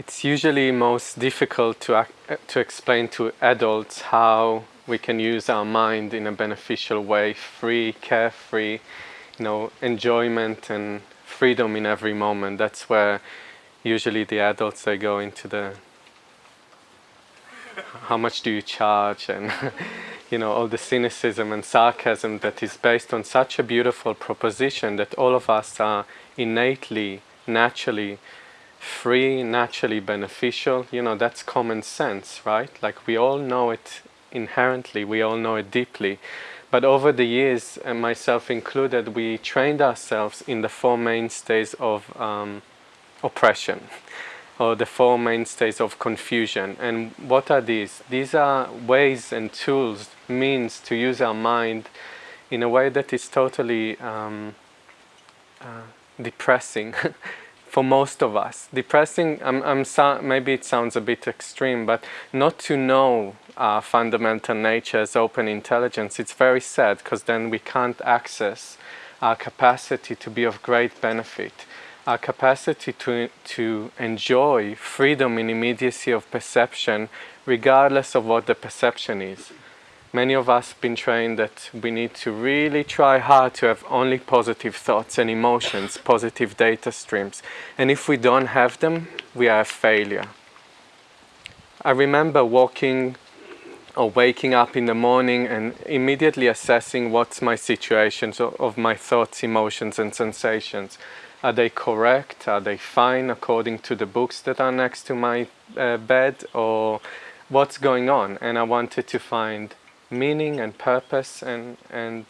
it's usually most difficult to, uh, to explain to adults how we can use our mind in a beneficial way, free, carefree, you know, enjoyment and freedom in every moment. That's where usually the adults, they go into the how much do you charge and you know all the cynicism and sarcasm that is based on such a beautiful proposition that all of us are innately, naturally free, naturally beneficial, you know, that's common sense, right? Like we all know it inherently, we all know it deeply. But over the years, and myself included, we trained ourselves in the four mainstays of um, oppression, or the four mainstays of confusion. And what are these? These are ways and tools, means to use our mind in a way that is totally um, uh, depressing for most of us. Depressing, I'm, I'm so, maybe it sounds a bit extreme, but not to know our fundamental nature as open intelligence, it's very sad because then we can't access our capacity to be of great benefit, our capacity to, to enjoy freedom in immediacy of perception regardless of what the perception is many of us have been trained that we need to really try hard to have only positive thoughts and emotions, positive data streams. And if we don't have them, we are a failure. I remember walking or waking up in the morning and immediately assessing what's my situation so of my thoughts, emotions and sensations. Are they correct? Are they fine according to the books that are next to my uh, bed? Or what's going on? And I wanted to find meaning and purpose and and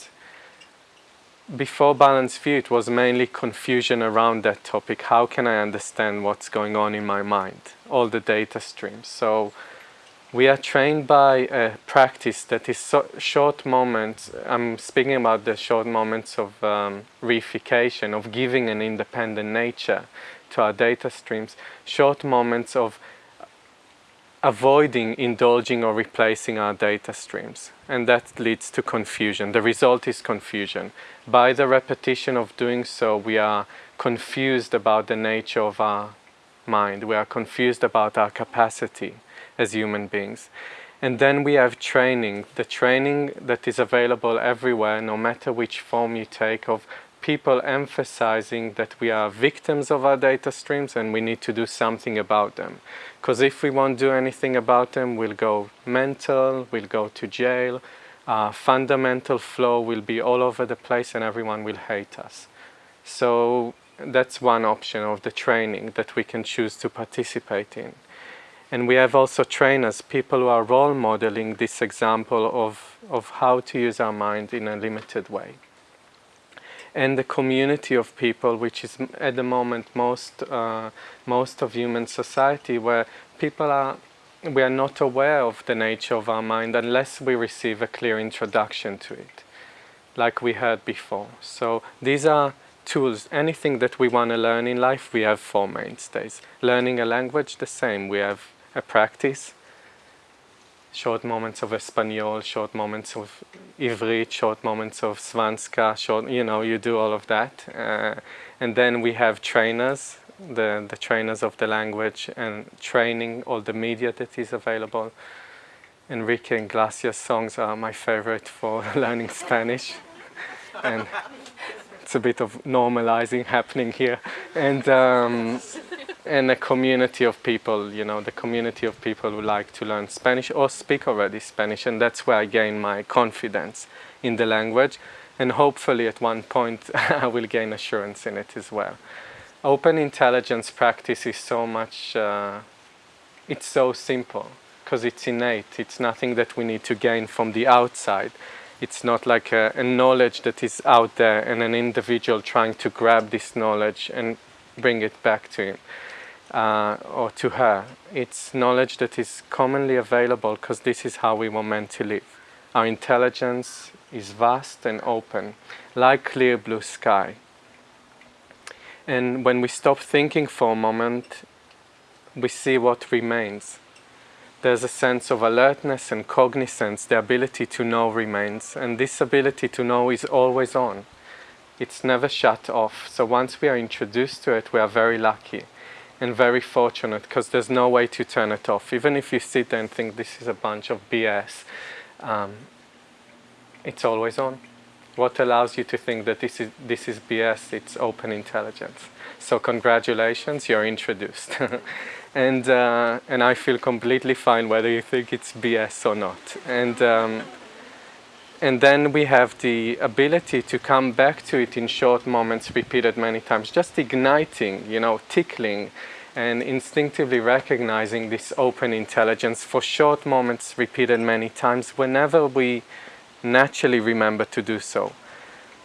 before Balanced View it was mainly confusion around that topic. How can I understand what's going on in my mind? All the data streams. So we are trained by a practice that is so short moments. I'm speaking about the short moments of um, reification, of giving an independent nature to our data streams. Short moments of avoiding indulging or replacing our data streams. And that leads to confusion. The result is confusion. By the repetition of doing so, we are confused about the nature of our mind. We are confused about our capacity as human beings. And then we have training, the training that is available everywhere, no matter which form you take, of people emphasizing that we are victims of our data streams and we need to do something about them. Because if we won't do anything about them, we'll go mental, we'll go to jail, fundamental flow will be all over the place and everyone will hate us. So that's one option of the training that we can choose to participate in. And we have also trainers, people who are role modeling this example of, of how to use our mind in a limited way and the community of people, which is at the moment most uh, most of human society, where people are we are not aware of the nature of our mind unless we receive a clear introduction to it, like we heard before. So these are tools. Anything that we want to learn in life, we have four mainstays. Learning a language, the same. We have a practice, short moments of Espanol, short moments of Ivrit, short moments of Svenska, short, you know, you do all of that. Uh, and then we have trainers, the, the trainers of the language and training all the media that is available. Enrique Iglesias songs are my favorite for learning Spanish. and it's a bit of normalizing happening here. And um, and a community of people, you know, the community of people who like to learn Spanish or speak already Spanish, and that's where I gain my confidence in the language, and hopefully at one point I will gain assurance in it as well. Open intelligence practice is so much, uh, it's so simple, because it's innate, it's nothing that we need to gain from the outside. It's not like a, a knowledge that is out there and an individual trying to grab this knowledge and bring it back to him uh, or to her. It's knowledge that is commonly available because this is how we were meant to live. Our intelligence is vast and open, like clear blue sky. And when we stop thinking for a moment, we see what remains. There's a sense of alertness and cognizance, the ability to know remains, and this ability to know is always on. It's never shut off, so once we are introduced to it, we are very lucky and very fortunate because there's no way to turn it off. Even if you sit there and think this is a bunch of BS, um, it's always on. What allows you to think that this is, this is BS? It's open intelligence. So congratulations, you're introduced. and, uh, and I feel completely fine whether you think it's BS or not. And, um, and then we have the ability to come back to it in short moments repeated many times, just igniting, you know, tickling and instinctively recognizing this open intelligence for short moments repeated many times whenever we naturally remember to do so.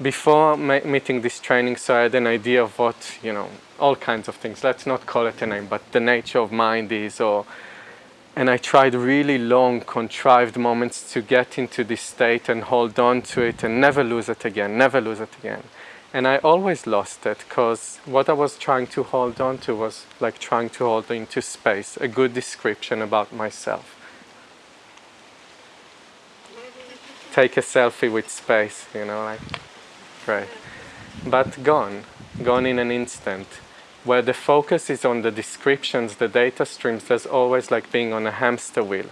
Before meeting this training, so I had an idea of what, you know, all kinds of things. Let's not call it a name, but the nature of mind is, or and I tried really long, contrived moments to get into this state and hold on to it and never lose it again, never lose it again. And I always lost it because what I was trying to hold on to was like trying to hold into space, a good description about myself. take a selfie with space, you know, like, great. But gone, gone in an instant. Where the focus is on the descriptions, the data streams, there's always like being on a hamster wheel.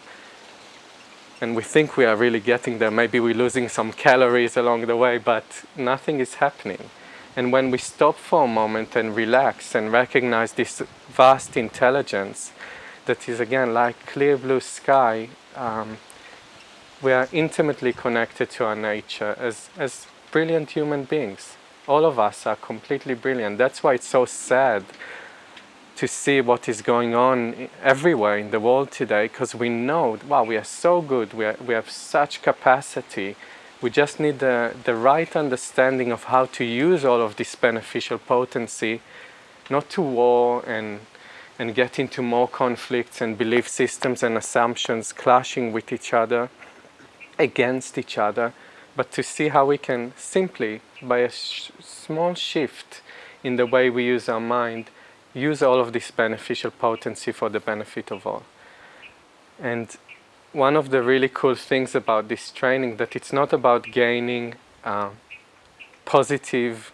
And we think we are really getting there. Maybe we're losing some calories along the way, but nothing is happening. And when we stop for a moment and relax and recognize this vast intelligence that is again like clear blue sky, um, we are intimately connected to our nature as, as brilliant human beings. All of us are completely brilliant. That's why it's so sad to see what is going on everywhere in the world today because we know, wow, we are so good, we, are, we have such capacity. We just need the, the right understanding of how to use all of this beneficial potency, not to war and, and get into more conflicts and belief systems and assumptions clashing with each other against each other, but to see how we can simply, by a sh small shift in the way we use our mind, use all of this beneficial potency for the benefit of all. And one of the really cool things about this training that it's not about gaining uh, positive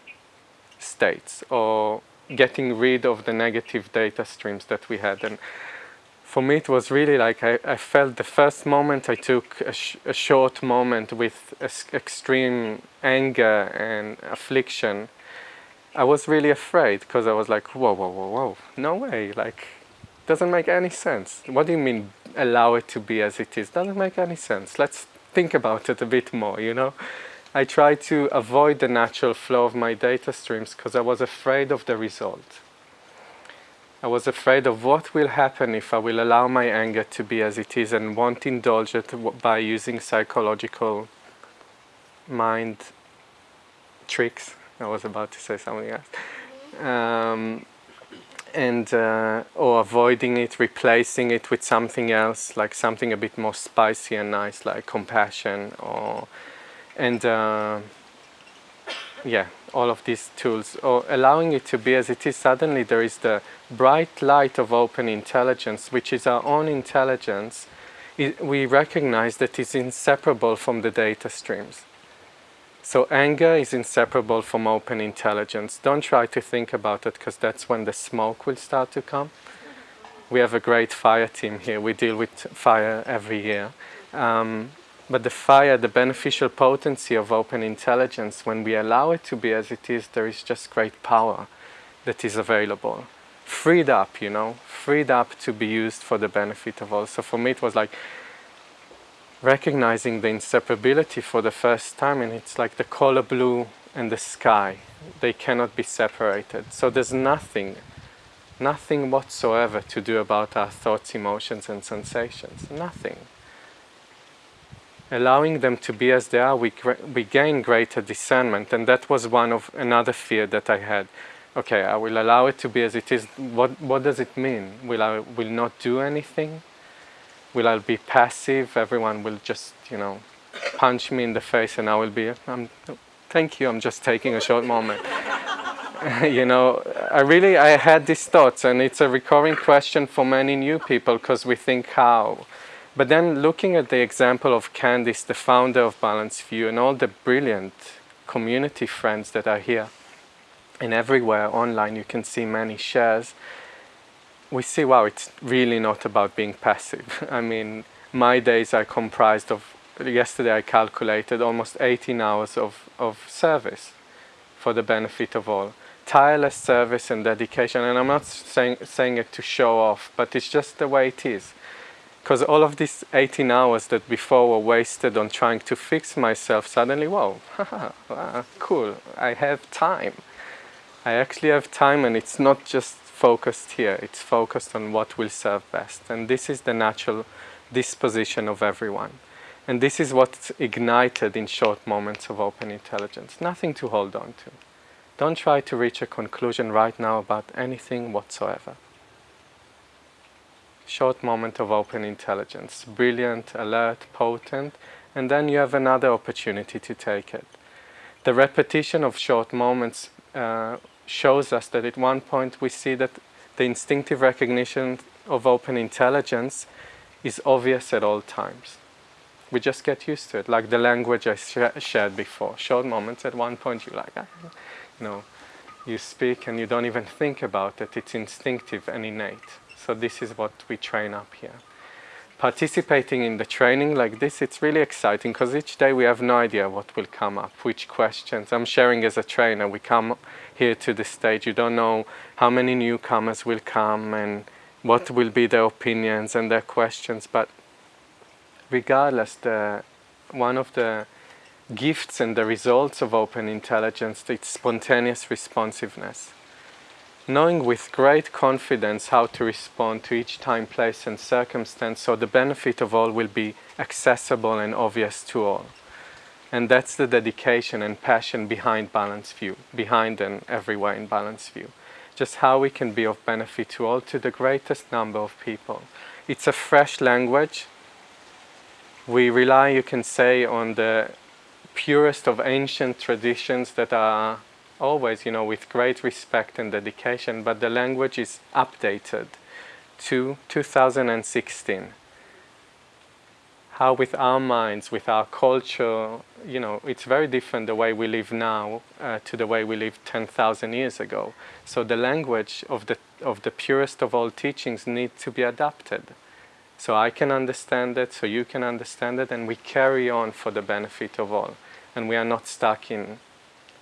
states or getting rid of the negative data streams that we had. And for me it was really like I, I felt the first moment I took a, sh a short moment with extreme anger and affliction. I was really afraid because I was like whoa whoa whoa whoa no way like doesn't make any sense. What do you mean allow it to be as it is? Doesn't make any sense. Let's think about it a bit more you know? I tried to avoid the natural flow of my data streams because I was afraid of the result I was afraid of what will happen if I will allow my anger to be as it is and won't indulge it by using psychological mind tricks. I was about to say something else. Um, and uh, or avoiding it, replacing it with something else, like something a bit more spicy and nice, like compassion, or and uh, yeah, all of these tools, or allowing it to be as it is, suddenly there is the bright light of open intelligence, which is our own intelligence, it, we recognize that it's inseparable from the data streams. So anger is inseparable from open intelligence. Don't try to think about it because that's when the smoke will start to come. We have a great fire team here. We deal with fire every year. Um, but the fire, the beneficial potency of open intelligence, when we allow it to be as it is, there is just great power that is available. Freed up, you know, freed up to be used for the benefit of all. So for me it was like recognizing the inseparability for the first time and it's like the color blue and the sky. They cannot be separated. So there's nothing, nothing whatsoever to do about our thoughts, emotions and sensations. Nothing allowing them to be as they are, we, we gain greater discernment. And that was one of another fear that I had. Okay, I will allow it to be as it is. What, what does it mean? Will I will not do anything? Will I be passive? Everyone will just, you know, punch me in the face and I will be, I'm, thank you, I'm just taking a short moment. you know, I really, I had these thoughts and it's a recurring question for many new people because we think how but then looking at the example of Candice, the founder of Balanced View, and all the brilliant community friends that are here, and everywhere online you can see many shares, we see, wow, it's really not about being passive. I mean, my days are comprised of, yesterday I calculated almost 18 hours of, of service for the benefit of all. Tireless service and dedication, and I'm not saying, saying it to show off, but it's just the way it is. Because all of these 18 hours that before were wasted on trying to fix myself, suddenly, whoa, ah, cool, I have time. I actually have time and it's not just focused here, it's focused on what will serve best. And this is the natural disposition of everyone. And this is what's ignited in short moments of open intelligence. Nothing to hold on to. Don't try to reach a conclusion right now about anything whatsoever. Short moment of open intelligence. Brilliant, alert, potent, and then you have another opportunity to take it. The repetition of short moments uh, shows us that at one point we see that the instinctive recognition of open intelligence is obvious at all times. We just get used to it, like the language I sh shared before. Short moments, at one point you're like, ah, you know, you speak and you don't even think about it. It's instinctive and innate. So this is what we train up here. Participating in the training like this, it's really exciting because each day we have no idea what will come up, which questions. I'm sharing as a trainer, we come here to the stage, you don't know how many newcomers will come and what will be their opinions and their questions, but regardless, the, one of the gifts and the results of open intelligence, it's spontaneous responsiveness. Knowing with great confidence how to respond to each time, place and circumstance so the benefit of all will be accessible and obvious to all. And that's the dedication and passion behind Balanced View, behind and everywhere in Balanced View just how we can be of benefit to all, to the greatest number of people. It's a fresh language. We rely, you can say, on the purest of ancient traditions that are always, you know, with great respect and dedication, but the language is updated to 2016 how with our minds, with our culture, you know, it's very different the way we live now uh, to the way we lived 10,000 years ago. So the language of the, of the purest of all teachings need to be adapted. So I can understand it, so you can understand it, and we carry on for the benefit of all. And we are not stuck in,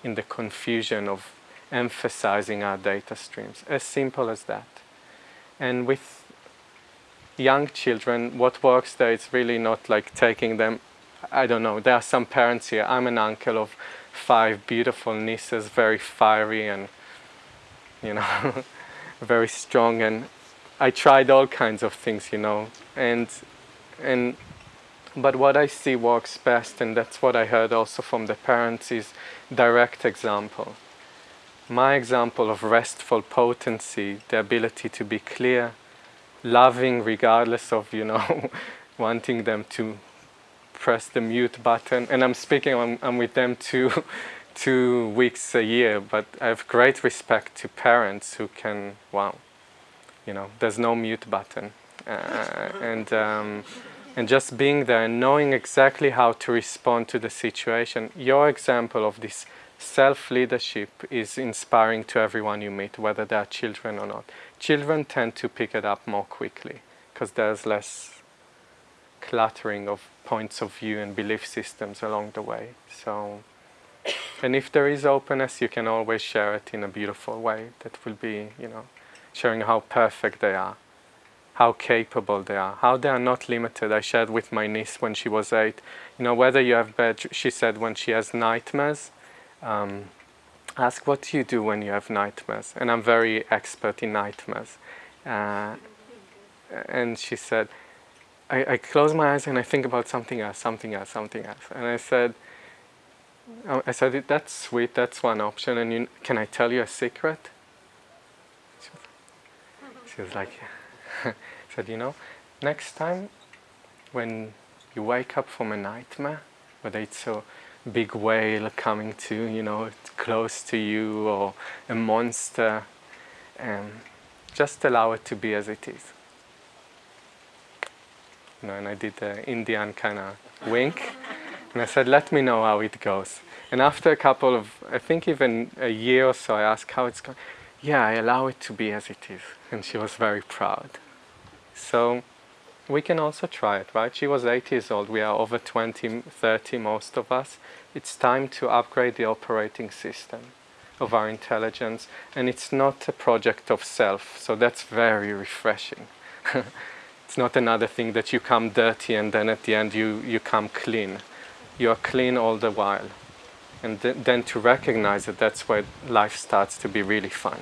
in the confusion of emphasizing our data streams. As simple as that. And with young children, what works there is really not like taking them, I don't know, there are some parents here, I'm an uncle of five beautiful nieces, very fiery and, you know, very strong and I tried all kinds of things, you know, and, and, but what I see works best, and that's what I heard also from the parents, is direct example. My example of restful potency, the ability to be clear, loving regardless of, you know, wanting them to press the mute button. And I'm speaking, I'm, I'm with them two, two weeks a year, but I have great respect to parents who can, wow, you know, there's no mute button. Uh, and, um, and just being there and knowing exactly how to respond to the situation. Your example of this self-leadership is inspiring to everyone you meet, whether they are children or not. Children tend to pick it up more quickly because there's less cluttering of points of view and belief systems along the way. So, and if there is openness, you can always share it in a beautiful way that will be, you know, showing how perfect they are, how capable they are, how they are not limited. I shared with my niece when she was eight, you know, whether you have bad, she said when she has nightmares, um, ask what do you do when you have nightmares. And I'm very expert in nightmares. Uh, and she said I, I, close my eyes and I think about something else something else something else. And I said oh, I said that's sweet that's one option. And you, can I tell you a secret? She was, like said you know next time when you wake up from a nightmare whether it's a big whale coming to, you know, close to you or a monster. And just allow it to be as it is. You know, and I did the Indian kind of wink. And I said, let me know how it goes. And after a couple of, I think even a year or so, I asked how it's going. yeah, I allow it to be as it is. And she was very proud. So we can also try it, right? She was 8 years old, we are over 20, 30, most of us. It's time to upgrade the operating system of our intelligence, and it's not a project of self, so that's very refreshing. it's not another thing that you come dirty and then at the end you, you come clean. You are clean all the while. And th then to recognize it, that's where life starts to be really fun.